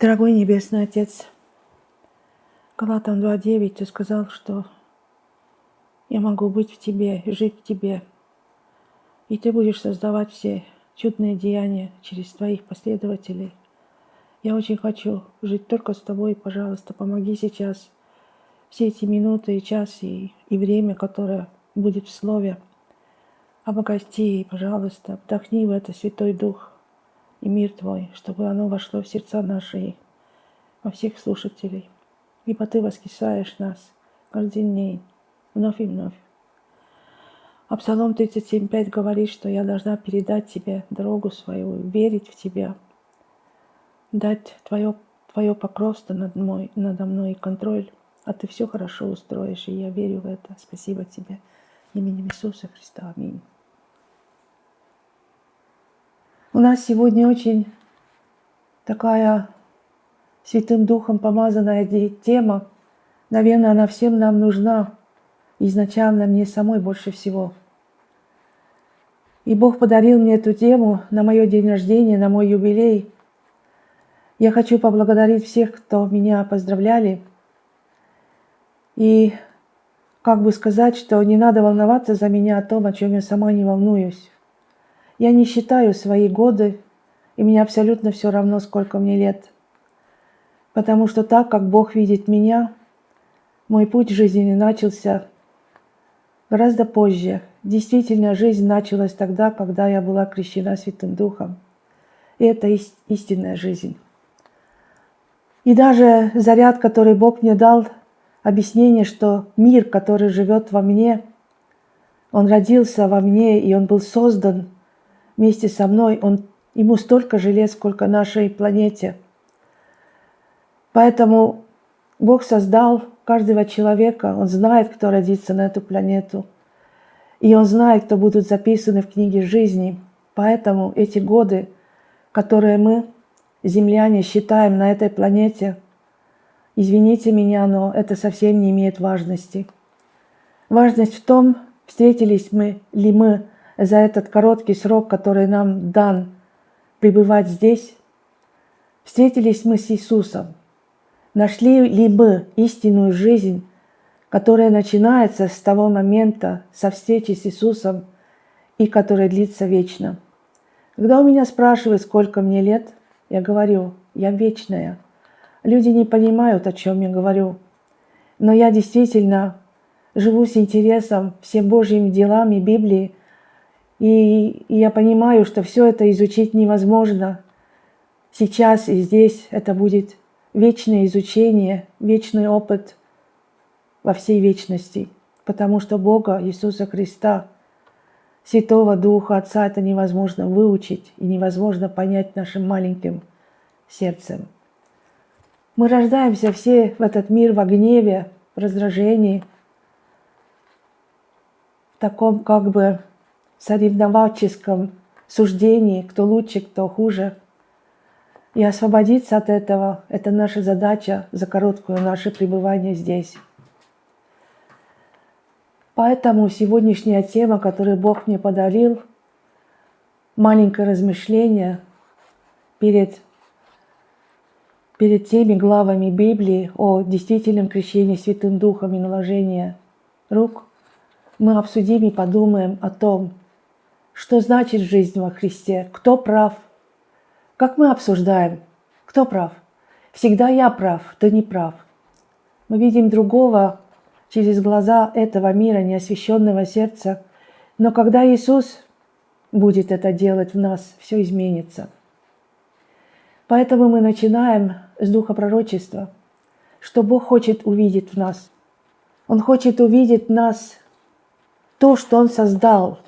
Дорогой Небесный Отец, Галатам 2.9 ты сказал, что я могу быть в Тебе, жить в Тебе, и Ты будешь создавать все чудные деяния через Твоих последователей. Я очень хочу жить только с Тобой, пожалуйста, помоги сейчас все эти минуты и час и, и время, которое будет в Слове. Обогати, пожалуйста, вдохни в это Святой Дух и мир Твой, чтобы оно вошло в сердца наши во всех слушателей. Ибо Ты воскресаешь нас каждый день, вновь и вновь. А Псалом 37.5 говорит, что я должна передать Тебе дорогу свою, верить в Тебя, дать Твое, твое покровство над мой, надо мной и контроль а ты все хорошо устроишь, и я верю в это. Спасибо тебе. Именем Иисуса Христа. Аминь. У нас сегодня очень такая Святым Духом помазанная тема. Наверное, она всем нам нужна. Изначально мне самой больше всего. И Бог подарил мне эту тему на мое день рождения, на мой юбилей. Я хочу поблагодарить всех, кто меня поздравляли – и как бы сказать, что не надо волноваться за меня о том, о чем я сама не волнуюсь. Я не считаю свои годы, и мне абсолютно все равно, сколько мне лет. Потому что так, как Бог видит меня, мой путь в жизни начался гораздо позже. Действительно, жизнь началась тогда, когда я была крещена Святым Духом. И это истинная жизнь. И даже заряд, который Бог мне дал – объяснение, что мир, который живет во мне, он родился во мне, и он был создан вместе со мной. Он, ему столько же лет, сколько нашей планете. Поэтому Бог создал каждого человека. Он знает, кто родится на эту планету. И Он знает, кто будут записаны в книге жизни. Поэтому эти годы, которые мы, земляне, считаем на этой планете – Извините меня, но это совсем не имеет важности. Важность в том, встретились мы ли мы за этот короткий срок, который нам дан пребывать здесь, встретились мы с Иисусом, нашли ли мы истинную жизнь, которая начинается с того момента, со встречи с Иисусом и которая длится вечно. Когда у меня спрашивают, сколько мне лет, я говорю, я вечная – Люди не понимают, о чем я говорю. Но я действительно живу с интересом всем Божьим делам и Библии. И, я понимаю, что все это изучить невозможно. Сейчас и здесь это будет вечное изучение, вечный опыт во всей вечности. Потому что Бога, Иисуса Христа, Святого Духа, Отца это невозможно выучить и невозможно понять нашим маленьким сердцем. Мы рождаемся все в этот мир во гневе, в раздражении, в таком как бы соревновательском суждении, кто лучше, кто хуже. И освободиться от этого – это наша задача за короткое наше пребывание здесь. Поэтому сегодняшняя тема, которую Бог мне подарил, маленькое размышление перед перед теми главами Библии о действительном крещении Святым Духом и наложении рук, мы обсудим и подумаем о том, что значит жизнь во Христе, кто прав. Как мы обсуждаем, кто прав? Всегда я прав, ты не прав. Мы видим другого через глаза этого мира, неосвященного сердца, но когда Иисус будет это делать в нас, все изменится. Поэтому мы начинаем с духа пророчества, что Бог хочет увидеть в нас. Он хочет увидеть в нас то, что Он создал,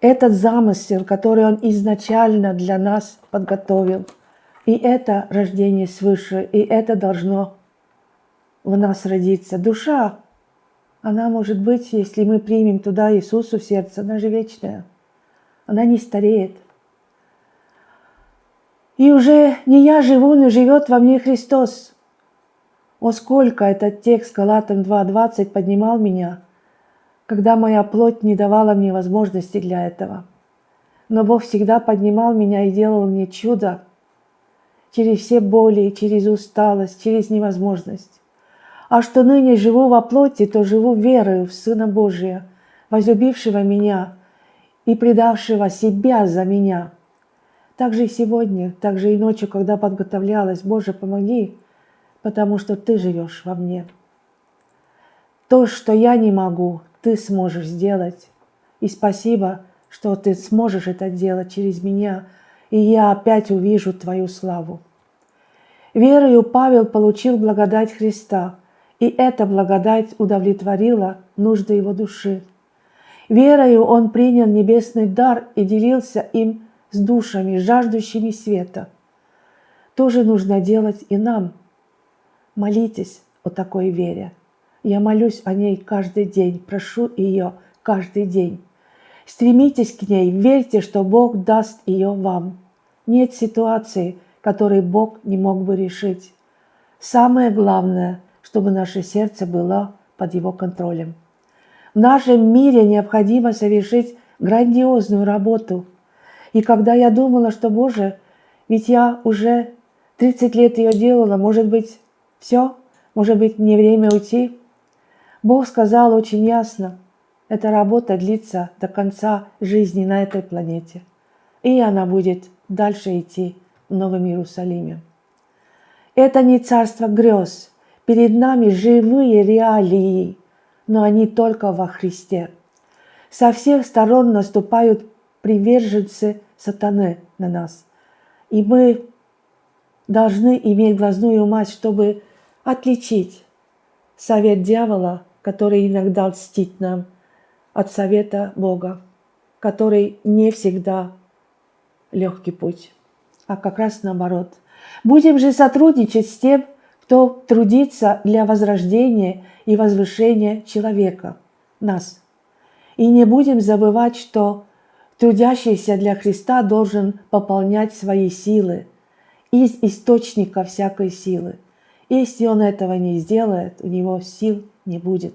этот замысел, который Он изначально для нас подготовил. И это рождение свыше, и это должно в нас родиться. Душа, она может быть, если мы примем туда Иисусу в сердце, она же вечная. Она не стареет – и уже не я живу, но живет во мне Христос. О, сколько этот текст Галатам 2.20 поднимал меня, когда моя плоть не давала мне возможности для этого. Но Бог всегда поднимал меня и делал мне чудо. через все боли, через усталость, через невозможность. А что ныне живу во плоти, то живу верою в Сына Божия, возлюбившего меня и предавшего себя за меня. Так же и сегодня, так же и ночью, когда подготовлялась, Боже, помоги, потому что Ты живешь во мне. То, что я не могу, Ты сможешь сделать. И спасибо, что Ты сможешь это делать через меня, и я опять увижу Твою славу. Верою Павел получил благодать Христа, и эта благодать удовлетворила нужды его души. Верою он принял небесный дар и делился им с душами, жаждущими света. Тоже нужно делать и нам. Молитесь о такой вере. Я молюсь о ней каждый день, прошу ее каждый день. Стремитесь к ней, верьте, что Бог даст ее вам. Нет ситуации, которой Бог не мог бы решить. Самое главное, чтобы наше сердце было под Его контролем. В нашем мире необходимо совершить грандиозную работу. И когда я думала, что, Боже, ведь я уже 30 лет ее делала, может быть, все, может быть, не время уйти, Бог сказал очень ясно, эта работа длится до конца жизни на этой планете. И она будет дальше идти в Новом Иерусалиме. Это не царство грез. Перед нами живые реалии, но они только во Христе. Со всех сторон наступают приверженцы сатаны на нас. И мы должны иметь глазную мать, чтобы отличить совет дьявола, который иногда льстит нам, от совета Бога, который не всегда легкий путь, а как раз наоборот. Будем же сотрудничать с тем, кто трудится для возрождения и возвышения человека, нас. И не будем забывать, что трудящийся для Христа должен пополнять свои силы из источника всякой силы. Если он этого не сделает, у него сил не будет.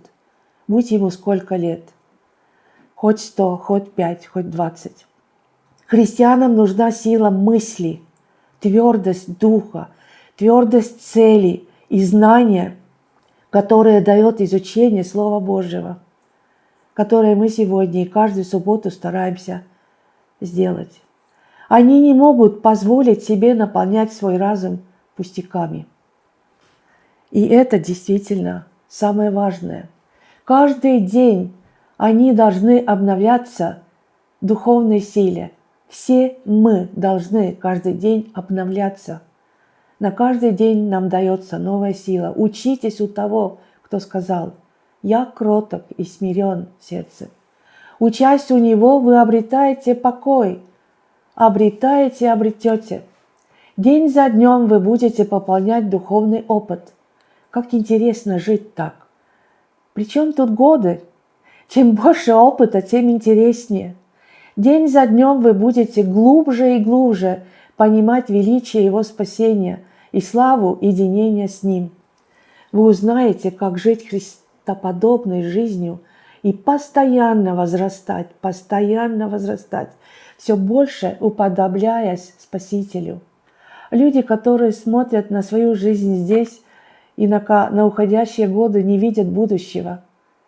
Будь ему сколько лет. Хоть сто, хоть пять, хоть двадцать. Христианам нужна сила мысли, твердость духа, твердость цели и знания, которое дает изучение Слова Божьего, которое мы сегодня и каждую субботу стараемся сделать. Они не могут позволить себе наполнять свой разум пустяками. И это действительно самое важное. Каждый день они должны обновляться в духовной силе – все мы должны каждый день обновляться. На каждый день нам дается новая сила. Учитесь у того, кто сказал, «Я кроток и смирен сердце». Учась у него, вы обретаете покой. Обретаете, обретете. День за днем вы будете пополнять духовный опыт. Как интересно жить так. Причем тут годы? Чем больше опыта, тем интереснее – День за днем вы будете глубже и глубже понимать величие Его спасения и славу единения с Ним. Вы узнаете, как жить христоподобной жизнью и постоянно возрастать, постоянно возрастать, все больше уподобляясь Спасителю. Люди, которые смотрят на свою жизнь здесь и на, на уходящие годы, не видят будущего.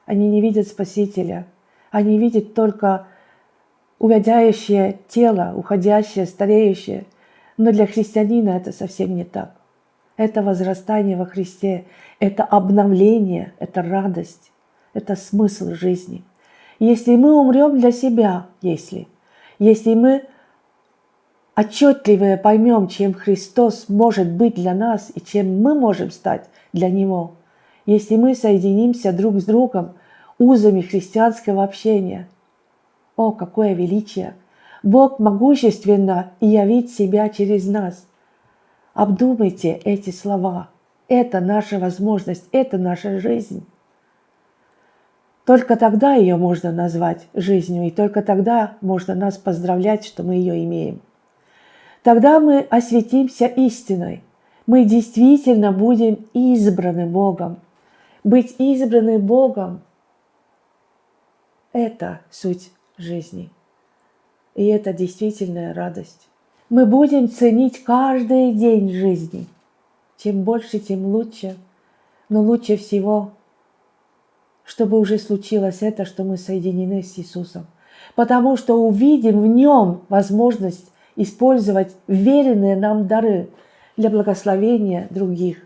Они не видят Спасителя. Они видят только увядяющее тело, уходящее, стареющее. Но для христианина это совсем не так. Это возрастание во Христе, это обновление, это радость, это смысл жизни. Если мы умрем для себя, если, если мы отчетливо поймем, чем Христос может быть для нас и чем мы можем стать для Него, если мы соединимся друг с другом узами христианского общения – о, какое величие! Бог могущественно явить себя через нас. Обдумайте эти слова. Это наша возможность, это наша жизнь. Только тогда ее можно назвать жизнью, и только тогда можно нас поздравлять, что мы ее имеем. Тогда мы осветимся истиной. Мы действительно будем избраны Богом. Быть избраны Богом – это суть жизни. И это действительная радость. мы будем ценить каждый день жизни. Чем больше, тем лучше. Но лучше всего, чтобы уже случилось это, что мы соединены с Иисусом. Потому что увидим в нем возможность использовать веренные нам дары для благословения других,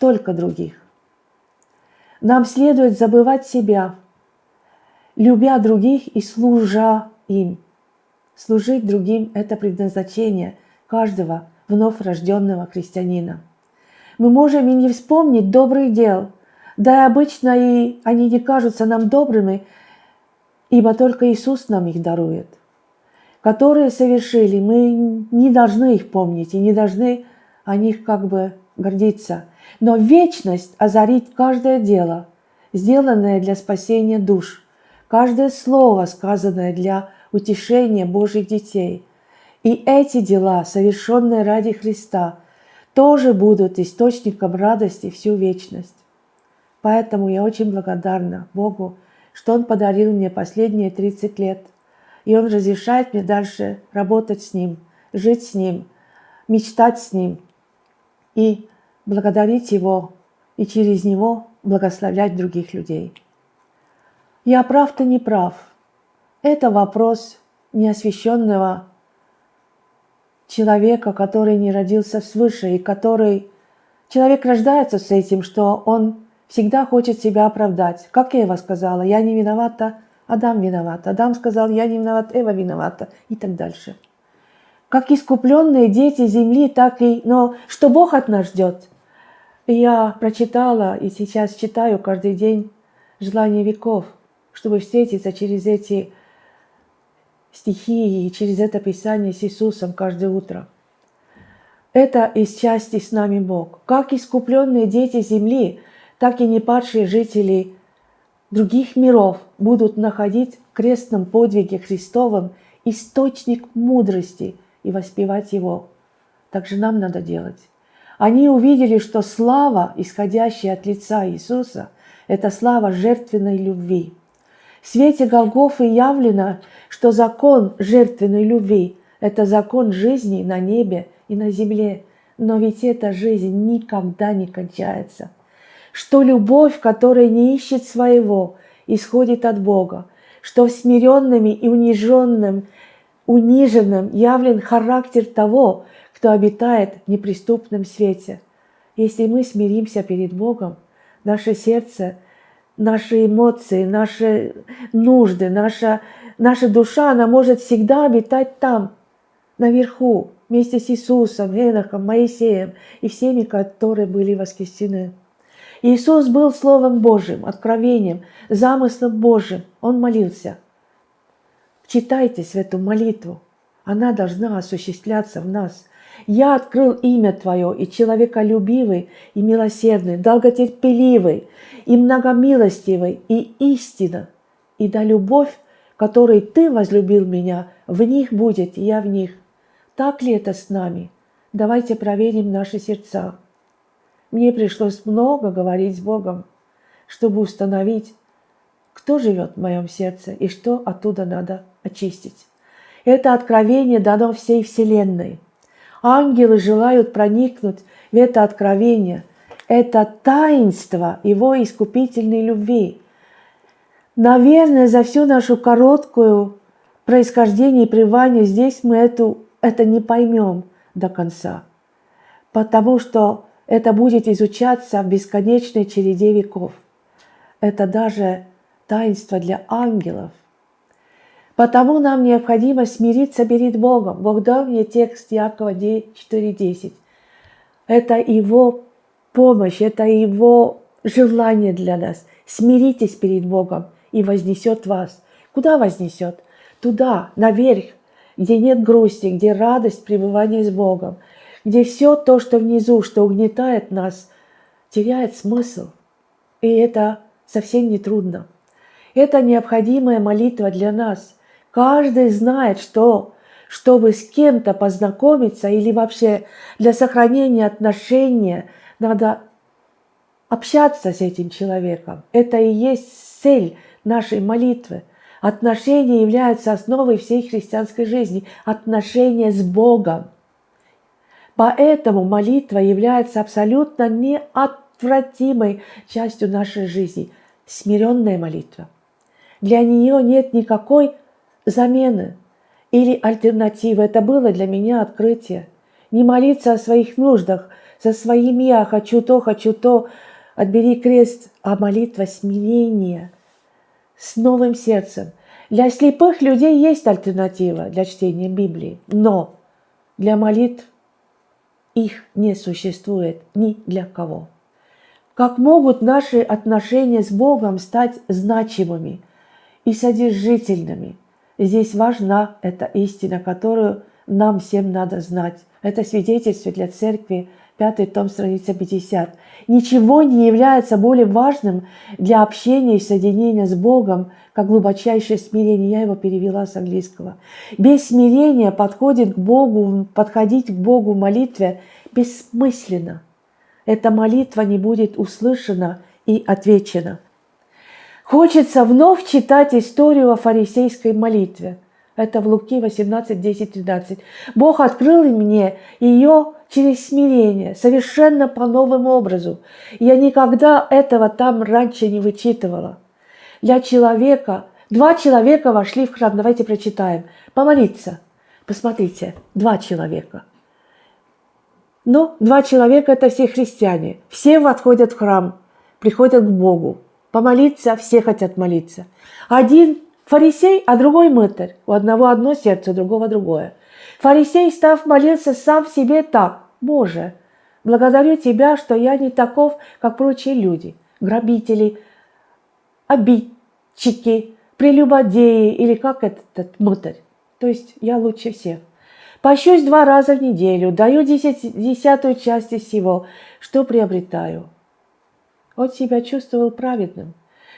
только других. Нам следует забывать себя, любя других и служа им – Служить другим – это предназначение каждого вновь рожденного христианина. Мы можем и не вспомнить добрых дел, да и обычно и они не кажутся нам добрыми, ибо только Иисус нам их дарует. Которые совершили, мы не должны их помнить и не должны о них как бы гордиться. Но вечность озарит каждое дело, сделанное для спасения душ, каждое слово, сказанное для утешение Божьих детей. И эти дела, совершенные ради Христа, тоже будут источником радости всю вечность. Поэтому я очень благодарна Богу, что Он подарил мне последние 30 лет. И Он разрешает мне дальше работать с Ним, жить с Ним, мечтать с Ним и благодарить Его, и через Него благословлять других людей. Я прав-то не прав – это вопрос неосвященного человека, который не родился свыше и который... Человек рождается с этим, что он всегда хочет себя оправдать. Как Эва сказала, я не виновата, Адам виноват. Адам сказал, я не виноват, Эва виновата и так дальше. Как искупленные дети земли, так и... Но что Бог от нас ждет? Я прочитала и сейчас читаю каждый день «Желание веков», чтобы встретиться через эти стихи и через это Писание с Иисусом каждое утро. Это из части с нами Бог. Как искупленные дети земли, так и непадшие жители других миров будут находить в крестном подвиге Христовом источник мудрости и воспевать его. Так же нам надо делать. Они увидели, что слава, исходящая от лица Иисуса, это слава жертвенной любви – в свете Голгофы явлено, что закон жертвенной любви – это закон жизни на небе и на земле. Но ведь эта жизнь никогда не кончается. Что любовь, которая не ищет своего, исходит от Бога. Что смиренными и униженным, униженным явлен характер того, кто обитает в неприступном свете. Если мы смиримся перед Богом, наше сердце – наши эмоции, наши нужды, наша, наша душа, она может всегда обитать там, наверху, вместе с Иисусом, Енохом, Моисеем и всеми, которые были воскресены. Иисус был Словом Божьим, откровением, замыслом Божьим. Он молился. Читайтесь в эту молитву. Она должна осуществляться в нас. Я открыл имя Твое, и человеколюбивый, и милосердный, долготерпеливый, и многомилостивый, и истина, и да любовь, которой Ты возлюбил меня, в них будет, и я в них. Так ли это с нами? Давайте проверим наши сердца. Мне пришлось много говорить с Богом, чтобы установить, кто живет в моем сердце и что оттуда надо очистить. Это откровение дано всей Вселенной – Ангелы желают проникнуть в это откровение, это таинство Его искупительной любви. Наверное, за всю нашу короткую происхождение и пребывание здесь мы эту, это не поймем до конца, потому что это будет изучаться в бесконечной череде веков. Это даже таинство для ангелов. Потому нам необходимо смириться перед Богом. Бог дал мне текст Якова 4.10. Это Его помощь, это Его желание для нас. Смиритесь перед Богом и вознесет вас. Куда вознесет? Туда, наверх, где нет грусти, где радость пребывания с Богом, где все то, что внизу, что угнетает нас, теряет смысл. И это совсем не трудно. Это необходимая молитва для нас – Каждый знает, что чтобы с кем-то познакомиться или вообще для сохранения отношения надо общаться с этим человеком. Это и есть цель нашей молитвы. Отношения являются основой всей христианской жизни. Отношения с Богом. Поэтому молитва является абсолютно неотвратимой частью нашей жизни. Смиренная молитва. Для нее нет никакой замены или альтернативы. Это было для меня открытие. Не молиться о своих нуждах, за своим «я», хочу то, хочу то, отбери крест, а молитва смирения с новым сердцем. Для слепых людей есть альтернатива для чтения Библии, но для молитв их не существует ни для кого. Как могут наши отношения с Богом стать значимыми и содержительными? Здесь важна эта истина, которую нам всем надо знать. Это свидетельство для церкви, пятый том, страница 50. Ничего не является более важным для общения и соединения с Богом, как глубочайшее смирение. Я его перевела с английского. Без смирения подходит к Богу, подходить к Богу в молитве бессмысленно. Эта молитва не будет услышана и отвечена. Хочется вновь читать историю о фарисейской молитве – это в Луки 18, 10, 13. Бог открыл мне ее через смирение, совершенно по новому образу. Я никогда этого там раньше не вычитывала. Для человека, два человека вошли в храм, давайте прочитаем, помолиться. Посмотрите, два человека. Ну, два человека – это все христиане. Все отходят в храм, приходят к Богу. Помолиться, все хотят молиться. Один Фарисей, а другой мытарь. У одного одно сердце, у другого другое. Фарисей, став, молился сам в себе так. «Боже, благодарю Тебя, что я не таков, как прочие люди, грабители, обидчики, прелюбодеи или как этот мытарь. То есть я лучше всех. Пощусь два раза в неделю, даю десять, десятую часть из всего, что приобретаю. Он себя чувствовал праведным.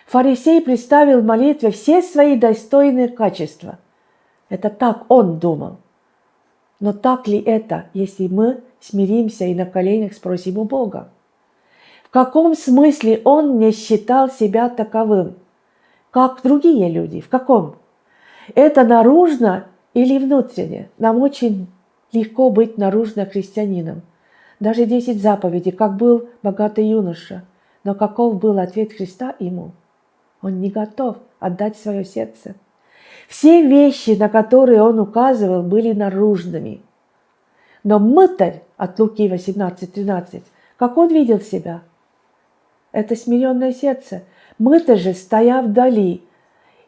Фарисей представил в молитве все свои достойные качества. Это так он думал. Но так ли это, если мы смиримся и на коленях спросим у Бога? В каком смысле он не считал себя таковым? Как другие люди? В каком? Это наружно или внутренне? Нам очень легко быть наружно христианином. Даже десять заповедей, как был богатый юноша. Но каков был ответ Христа ему – он не готов отдать свое сердце. Все вещи, на которые он указывал, были наружными. Но мытарь от Луки 18.13, как он видел себя? Это смиренное сердце. Мытарь же, стоя вдали,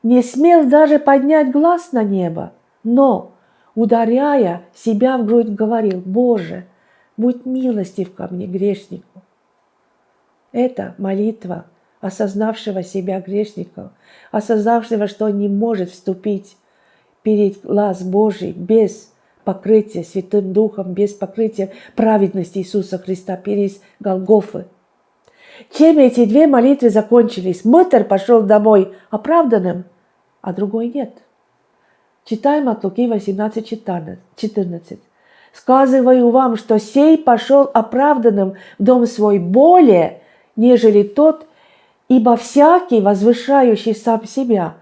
не смел даже поднять глаз на небо, но, ударяя себя в грудь, говорил, «Боже, будь милостив ко мне, грешнику». Это молитва – осознавшего себя грешником, осознавшего, что он не может вступить перед глаз Божий без покрытия Святым Духом, без покрытия праведности Иисуса Христа, перед Голгофы. Чем эти две молитвы закончились? Мытарь пошел домой оправданным, а другой нет. Читаем от Луки 18, 14. «Сказываю вам, что сей пошел оправданным в дом свой более, нежели тот, Ибо всякий, возвышающий сам себя,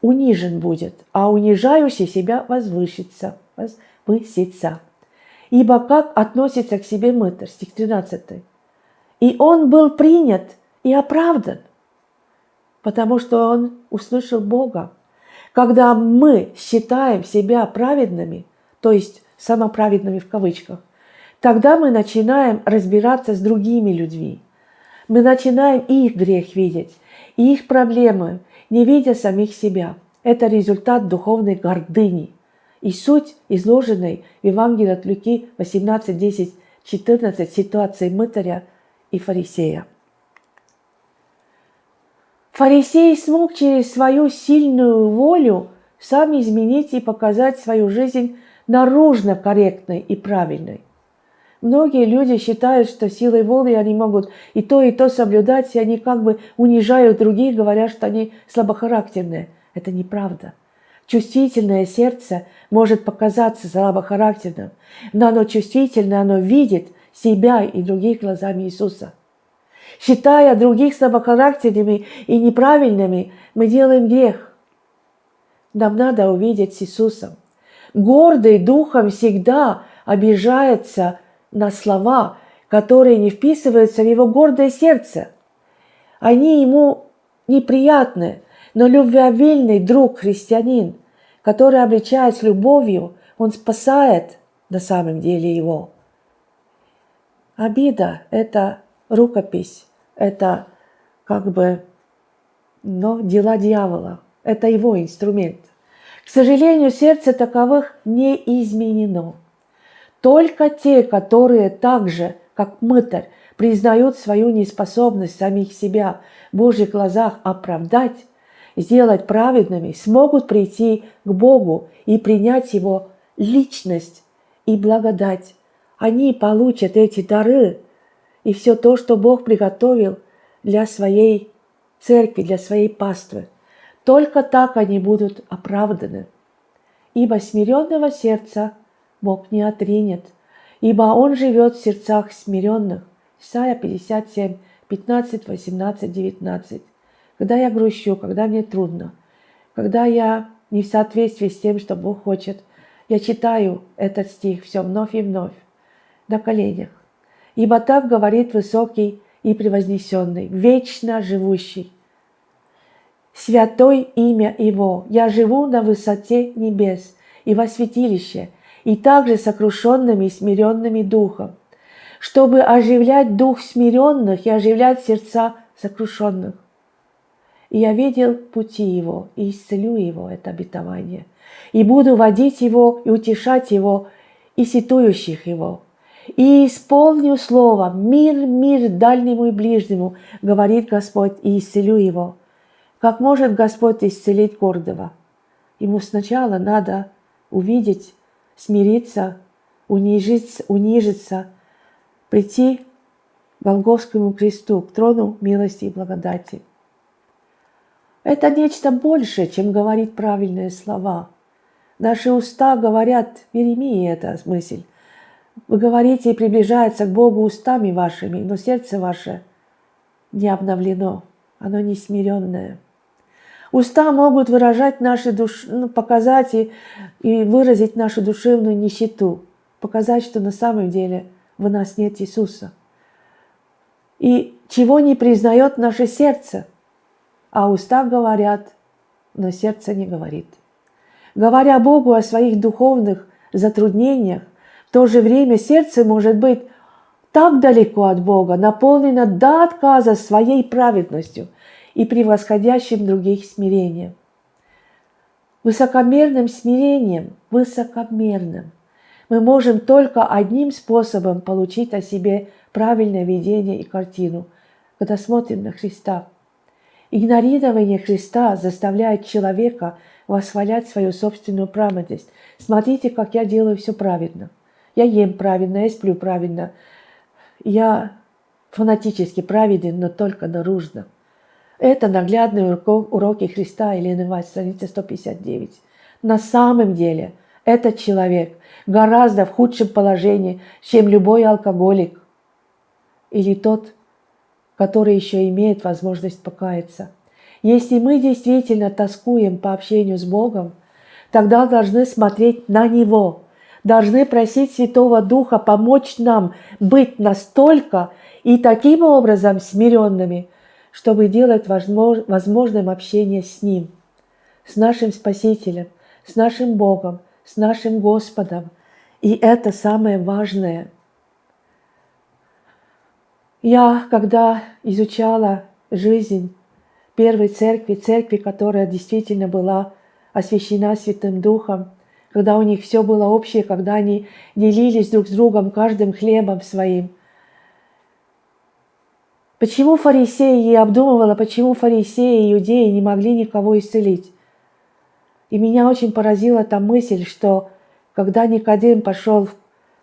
унижен будет, а унижающий себя возвысится, возвысится. Ибо как относится к себе мытарь, стих 13. И он был принят и оправдан, потому что он услышал Бога. Когда мы считаем себя праведными, то есть самоправедными в кавычках, тогда мы начинаем разбираться с другими людьми – мы начинаем их грех видеть, и их проблемы, не видя самих себя. Это результат духовной гордыни. И суть изложенной в Евангелии от Люки 18, 10, 14 ситуации мытаря и фарисея. Фарисей смог через свою сильную волю сам изменить и показать свою жизнь наружно корректной и правильной. Многие люди считают, что силой воли они могут и то, и то соблюдать, и они как бы унижают других, говоря, что они слабохарактерные. Это неправда. Чувствительное сердце может показаться слабохарактерным, но оно чувствительное, оно видит себя и других глазами Иисуса. Считая других слабохарактерными и неправильными, мы делаем грех. нам надо увидеть с Иисусом. Гордый духом всегда обижается на слова, которые не вписываются в его гордое сердце. Они ему неприятны, но любвеобильный друг, христианин, который, обличаясь любовью, он спасает на самом деле его. Обида – это рукопись, это как бы но дела дьявола. Это его инструмент. К сожалению, сердце таковых не изменено. Только те, которые так же, как мытарь, признают свою неспособность самих себя в Божьих глазах оправдать, сделать праведными, смогут прийти к Богу и принять Его личность и благодать. Они получат эти дары и все то, что Бог приготовил для своей церкви, для своей паствы. Только так они будут оправданы. Ибо смиренного сердца Бог не отринет, ибо Он живет в сердцах смиренных. Исайя 57, 15, 18, 19. Когда я грущу, когда мне трудно, когда я не в соответствии с тем, что Бог хочет, я читаю этот стих все вновь и вновь на коленях. Ибо так говорит высокий и превознесенный, вечно живущий. Святой имя Его, я живу на высоте небес и во святилище, и также сокрушенными и смиренными духом, чтобы оживлять дух смиренных и оживлять сердца сокрушенных. И я видел пути Его, и исцелю Его, это обетование, и буду водить Его и утешать Его, и ситующих Его, и исполню слово «Мир, мир дальнему и ближнему», говорит Господь, и исцелю его. Как может Господь исцелить гордого? Ему сначала надо увидеть, смириться, унижиться, унижиться прийти к Голговскому кресту, к трону милости и благодати. Это нечто большее, чем говорить правильные слова. Наши уста говорят, в Еремии эта мысль, вы говорите и приближается к Богу устами вашими, но сердце ваше не обновлено, оно не смиренное. Уста могут выражать наши душ... ну, показать и, и выразить нашу душевную нищету, показать, что на самом деле в нас нет Иисуса. И чего не признает наше сердце, а уста говорят, но сердце не говорит. Говоря Богу о своих духовных затруднениях, в то же время сердце может быть так далеко от Бога, наполнено до отказа своей праведностью и превосходящим других смирением. Высокомерным смирением, высокомерным, мы можем только одним способом получить о себе правильное видение и картину, когда смотрим на Христа. Игнорирование Христа заставляет человека восхвалять свою собственную праведность. Смотрите, как я делаю все праведно. Я ем правильно, я сплю правильно. Я фанатически праведен, но только наружно. Это наглядные уроки Христа, Елены Вась, страница 159. На самом деле этот человек гораздо в худшем положении, чем любой алкоголик или тот, который еще имеет возможность покаяться. Если мы действительно тоскуем по общению с Богом, тогда должны смотреть на Него – должны просить Святого Духа помочь нам быть настолько и таким образом смиренными, чтобы делать возможным общение с Ним, с нашим Спасителем, с нашим Богом, с нашим Господом. И это самое важное. Я, когда изучала жизнь первой церкви, церкви, которая действительно была освящена Святым Духом, когда у них все было общее, когда они делились друг с другом каждым хлебом своим. Почему фарисеи, я обдумывала, почему фарисеи и иудеи не могли никого исцелить. И меня очень поразила та мысль, что когда Никодим пошел в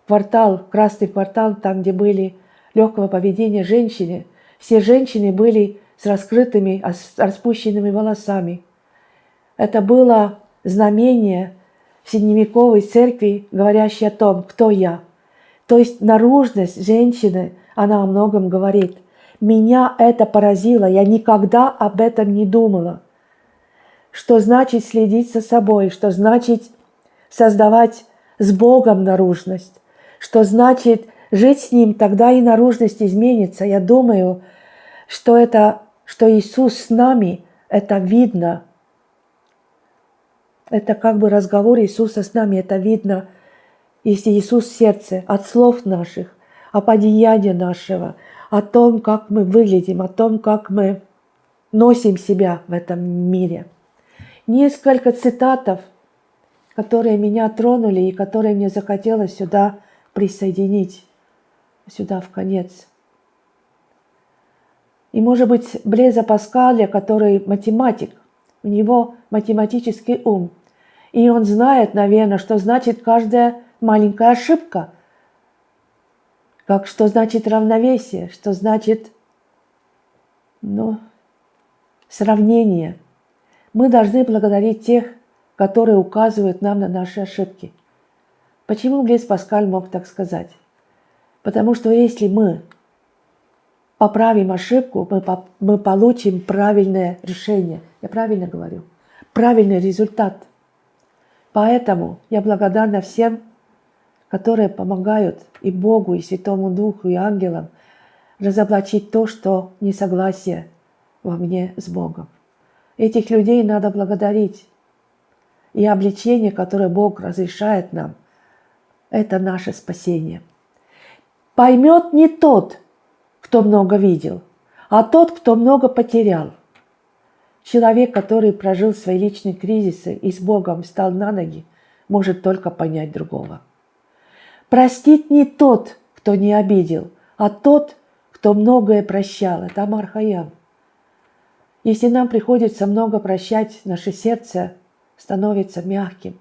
квартал, в красный квартал, там, где были легкого поведения женщины, все женщины были с раскрытыми, с распущенными волосами. Это было знамение средневековой церкви, говорящей о том, кто я. То есть наружность женщины, она о многом говорит. Меня это поразило, я никогда об этом не думала. что значит следить за собой, что значит создавать с Богом наружность, что значит жить с Ним, тогда и наружность изменится. Я думаю, что это, что Иисус с нами, это видно. Это как бы разговор Иисуса с нами, это видно, если Иисус в сердце, от слов наших, от одеяния нашего, о том, как мы выглядим, о том, как мы носим себя в этом мире. Несколько цитатов, которые меня тронули и которые мне захотелось сюда присоединить, сюда в конец. И, может быть, Блеза Паскаля, который математик, у него математический ум. И он знает, наверное, что значит каждая маленькая ошибка, как что значит равновесие, что значит ну, сравнение. Мы должны благодарить тех, которые указывают нам на наши ошибки. Почему Близ Паскаль мог так сказать? Потому что если мы поправим ошибку, мы, по, мы получим правильное решение. Я правильно говорю? Правильный результат. Поэтому я благодарна всем, которые помогают и Богу, и Святому Духу, и ангелам разоблачить то, что несогласие во мне с Богом. Этих людей надо благодарить. И обличение, которое Бог разрешает нам, это наше спасение. Поймет не тот, кто много видел, а тот, кто много потерял. Человек, который прожил свои личные кризисы и с Богом встал на ноги, может только понять другого. Простит не тот, кто не обидел, а тот, кто многое прощал. Это Амар Хаям. Если нам приходится много прощать, наше сердце становится мягким,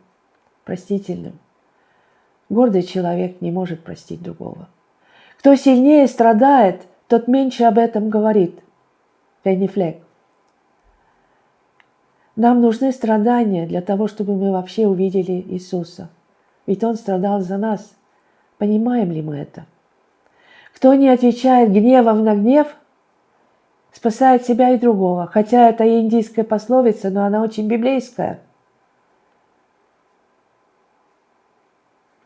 простительным. Гордый человек не может простить другого. Кто сильнее страдает, тот меньше об этом говорит. Пенни Флек. Нам нужны страдания для того, чтобы мы вообще увидели Иисуса. Ведь Он страдал за нас. Понимаем ли мы это? Кто не отвечает гневом на гнев, спасает себя и другого. Хотя это индийская пословица, но она очень библейская.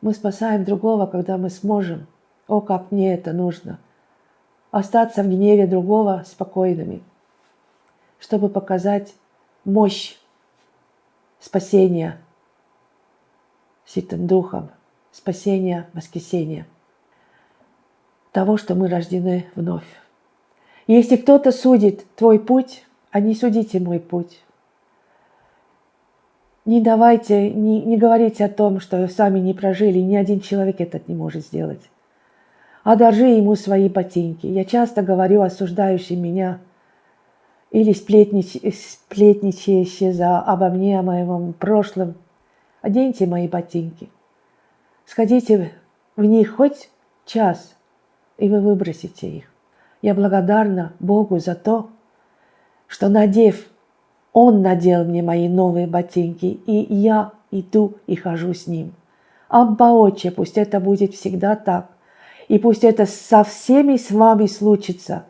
Мы спасаем другого, когда мы сможем. О, как мне это нужно – остаться в гневе другого спокойными, чтобы показать мощь спасения Святым Духом, спасения, воскресения, того, что мы рождены вновь. Если кто-то судит твой путь, а не судите мой путь. Не давайте, не, не говорите о том, что сами не прожили, ни один человек этот не может сделать одолжи ему свои ботинки. Я часто говорю осуждающим меня или сплетнич... сплетничающие за обо мне, о моем прошлом. Оденьте мои ботинки. Сходите в них хоть час, и вы выбросите их. Я благодарна Богу за то, что надев, Он надел мне мои новые ботинки, и я иду и хожу с Ним. Абба, Отче, пусть это будет всегда так. И пусть это со всеми с вами случится.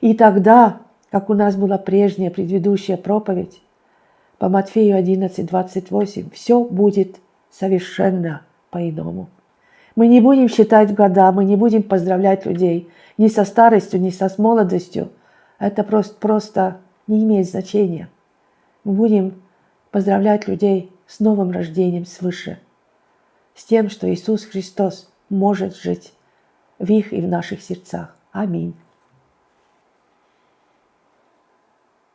И тогда, как у нас была прежняя предыдущая проповедь, по Матфею 11, 28, все будет совершенно по-иному. Мы не будем считать года, мы не будем поздравлять людей ни со старостью, ни со молодостью. Это просто, просто не имеет значения. Мы будем поздравлять людей с новым рождением свыше, с тем, что Иисус Христос может жить в их и в наших сердцах. Аминь.